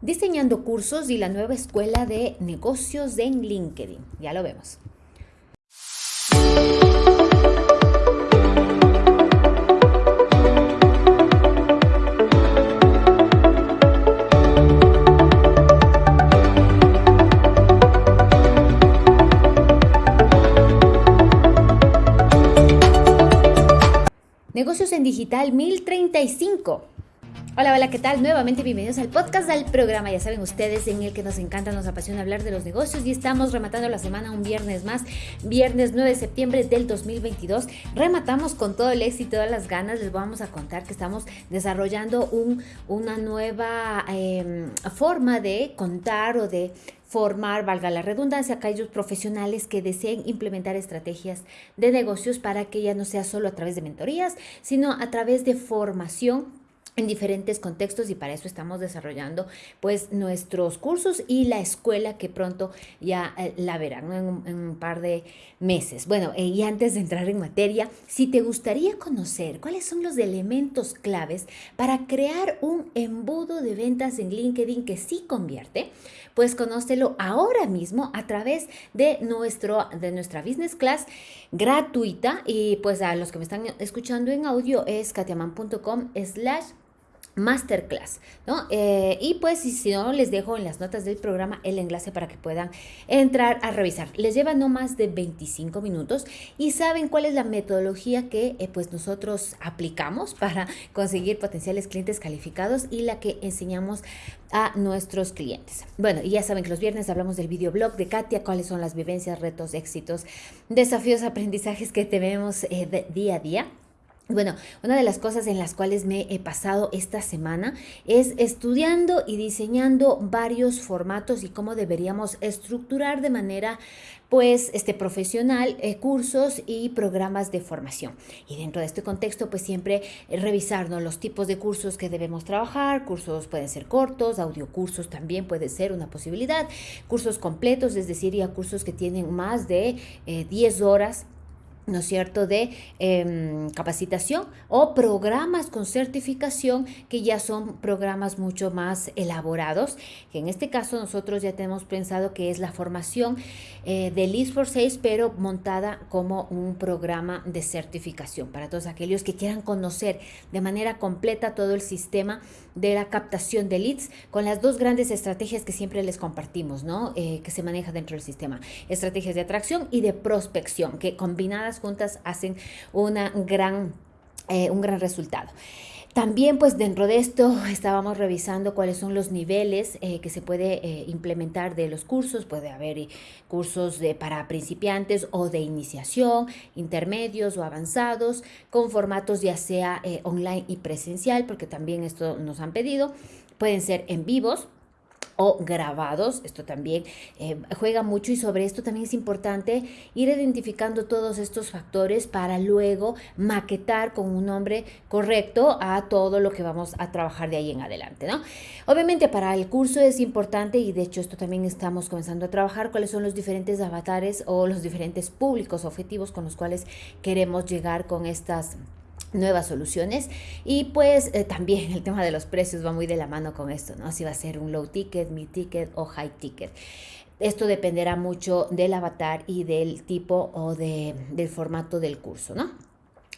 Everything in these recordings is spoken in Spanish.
diseñando cursos y la nueva escuela de negocios en LinkedIn. Ya lo vemos. Negocios en Digital 1035. Hola, hola, ¿qué tal? Nuevamente bienvenidos al podcast, al programa, ya saben ustedes, en el que nos encanta, nos apasiona hablar de los negocios y estamos rematando la semana un viernes más, viernes 9 de septiembre del 2022. Rematamos con todo el éxito, todas las ganas, les vamos a contar que estamos desarrollando un, una nueva em, forma de contar o de formar, valga la redundancia, aquellos profesionales que deseen implementar estrategias de negocios para que ya no sea solo a través de mentorías, sino a través de formación en diferentes contextos y para eso estamos desarrollando pues nuestros cursos y la escuela que pronto ya eh, la verán en, un, par de meses. Bueno, eh, y antes de entrar en materia, si te gustaría conocer cuáles son los elementos claves para crear un embudo de ventas en LinkedIn que sí convierte, pues conócelo ahora mismo a través de, nuestro, de nuestra business class gratuita y pues a los que me están escuchando en audio es katiaman.com slash masterclass, ¿no? Eh, y pues si, no, les dejo en las notas del programa el enlace para que puedan entrar a revisar. Les lleva no más de 25 minutos y saben cuál es la metodología que eh, pues nosotros aplicamos para conseguir potenciales clientes calificados y la que enseñamos a nuestros clientes. Bueno, y ya saben que los viernes hablamos del videoblog de Katia, cuáles son las vivencias, retos, éxitos, desafíos, aprendizajes que tenemos eh, día a día. Bueno, una de las cosas en las cuales me he pasado esta semana es estudiando y diseñando varios formatos y cómo deberíamos estructurar de manera pues este profesional eh, cursos y programas de formación. Y dentro de este contexto pues siempre eh, revisar los tipos de cursos que debemos trabajar, cursos pueden ser cortos, audiocursos también puede ser una posibilidad, cursos completos, es decir, cursos que tienen más de 10 eh, horas ¿no es cierto?, de em, capacitación o programas con certificación que ya son programas mucho más elaborados, en este caso nosotros ya tenemos pensado que es la formación eh, de Leads for Sales, pero montada como un programa de certificación para todos aquellos que quieran conocer de manera completa todo el sistema de la captación de leads con las dos grandes estrategias que siempre les compartimos, ¿no?, eh, que se maneja dentro del sistema, estrategias de atracción y de prospección, que combinadas juntas hacen una gran, eh, un gran resultado. También pues dentro de esto estábamos revisando cuáles son los niveles eh, que se puede eh, implementar de los cursos. Puede haber cursos de, para principiantes o de iniciación, intermedios o avanzados, con formatos ya sea online y presencial, porque también esto nos han pedido. Pueden ser en vivos, o grabados. Esto también eh, juega mucho y sobre esto también es importante ir identificando todos estos factores para luego maquetar con un nombre correcto a todo lo que vamos a trabajar de ahí en adelante, ¿no? Obviamente para el curso es importante y de hecho esto también estamos comenzando a trabajar cuáles son los diferentes avatares o los diferentes públicos objetivos con los cuales queremos llegar con estas nuevas soluciones y pues eh, también el tema de los precios va muy de la mano con esto, ¿no? Si va a ser un low ticket, mid ticket o high ticket. Esto dependerá mucho del avatar y del tipo o de, del formato del curso, ¿no?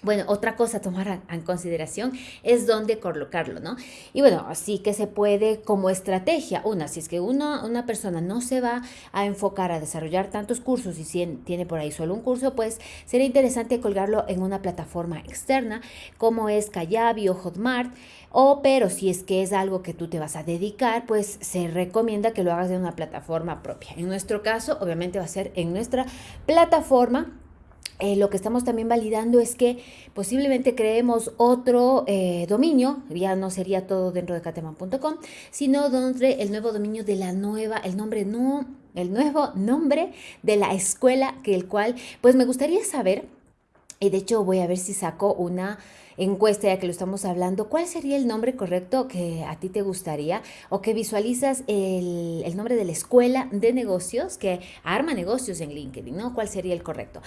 Bueno, otra cosa a tomar en consideración es dónde colocarlo, ¿no? Y bueno, así que se puede como estrategia, una, si es que una persona no se va a enfocar a desarrollar tantos cursos y si tiene por ahí solo un curso, pues sería interesante colgarlo en una plataforma externa como es Kayabi o Hotmart, o pero si es que es algo que tú te vas a dedicar, pues se recomienda que lo hagas en una plataforma propia. En nuestro caso, obviamente va a ser en nuestra plataforma eh, lo que estamos también validando es que posiblemente creemos otro eh, dominio, ya no sería todo dentro de cateman.com, sino donde el nuevo dominio de la nueva, el nombre no, el nuevo nombre de la escuela, que el cual, pues me gustaría saber, y de hecho voy a ver si saco una encuesta ya que lo estamos hablando, ¿cuál sería el nombre correcto que a ti te gustaría o que visualizas el, el nombre de la escuela de negocios que arma negocios en LinkedIn, ¿no? ¿Cuál sería el correcto?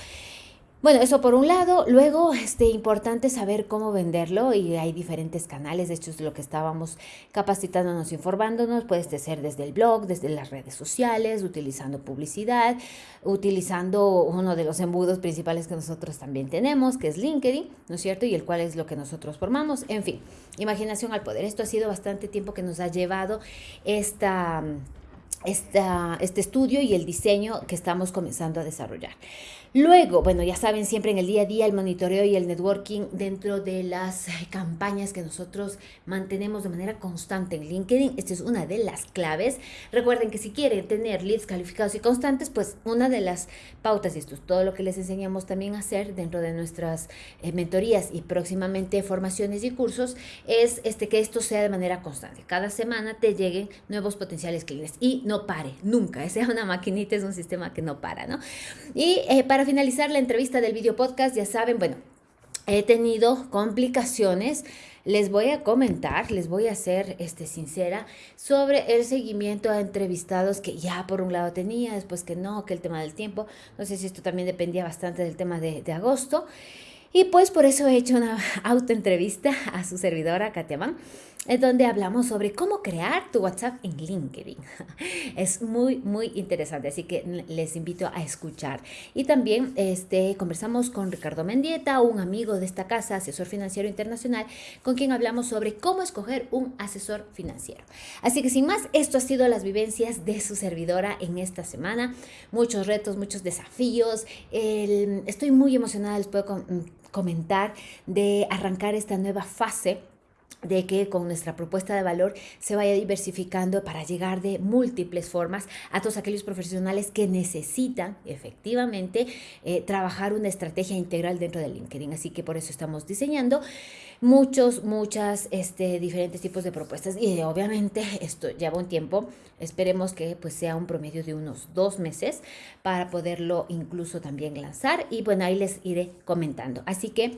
Bueno, eso por un lado. Luego, este, importante saber cómo venderlo y hay diferentes canales. De hecho, es lo que estábamos capacitándonos, informándonos. Puede ser desde el blog, desde las redes sociales, utilizando publicidad, utilizando uno de los embudos principales que nosotros también tenemos, que es LinkedIn, ¿no es cierto? Y el cual es lo que nosotros formamos. En fin, imaginación al poder. Esto ha sido bastante tiempo que nos ha llevado esta esta, este estudio y el diseño que estamos comenzando a desarrollar. Luego, bueno, ya saben, siempre en el día a día el monitoreo y el networking dentro de las campañas que nosotros mantenemos de manera constante en LinkedIn. Esta es una de las claves. Recuerden que si quieren tener leads calificados y constantes, pues una de las pautas, y esto es todo lo que les enseñamos también a hacer dentro de nuestras eh, mentorías y próximamente formaciones y cursos, es este, que esto sea de manera constante. Cada semana te lleguen nuevos potenciales clientes y no pare, nunca. Sea una maquinita, es un sistema que no para, ¿no? Y eh, para finalizar la entrevista del video podcast, ya saben, bueno, he tenido complicaciones. Les voy a comentar, les voy a ser este, sincera sobre el seguimiento a entrevistados que ya por un lado tenía, después que no, que el tema del tiempo. No sé si esto también dependía bastante del tema de, de agosto. Y pues por eso he hecho una autoentrevista a su servidora, Katia Mann, en donde hablamos sobre cómo crear tu WhatsApp en LinkedIn. Es muy, muy interesante, así que les invito a escuchar. Y también este, conversamos con Ricardo Mendieta, un amigo de esta casa, asesor financiero internacional, con quien hablamos sobre cómo escoger un asesor financiero. Así que sin más, esto ha sido las vivencias de su servidora en esta semana. Muchos retos, muchos desafíos. estoy muy emocionada, les puedo comentar, de arrancar esta nueva fase de que con nuestra propuesta de valor se vaya diversificando para llegar de múltiples formas a todos aquellos profesionales que necesitan efectivamente eh, trabajar una estrategia integral dentro de LinkedIn. Así que por eso estamos diseñando muchos, muchas este, diferentes tipos de propuestas y obviamente esto lleva un tiempo. Esperemos que pues sea un promedio de unos dos meses para poderlo incluso también lanzar y bueno, ahí les iré comentando. Así que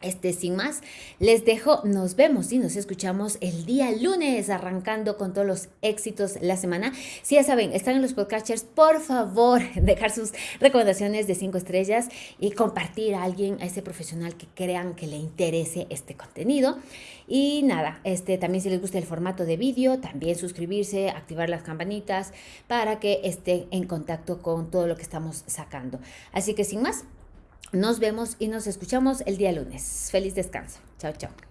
este, sin más, les dejo, nos vemos y nos escuchamos el día lunes, arrancando con todos los éxitos la semana. Si ya saben, están en los podcasters, por favor, dejar sus recomendaciones de cinco estrellas y compartir a alguien, a ese profesional que crean que le interese este contenido. Y nada, este, también si les gusta el formato de vídeo, también suscribirse, activar las campanitas para que estén en contacto con todo lo que estamos sacando. Así que sin más, nos vemos y nos escuchamos el día lunes. Feliz descanso. Chao, chao.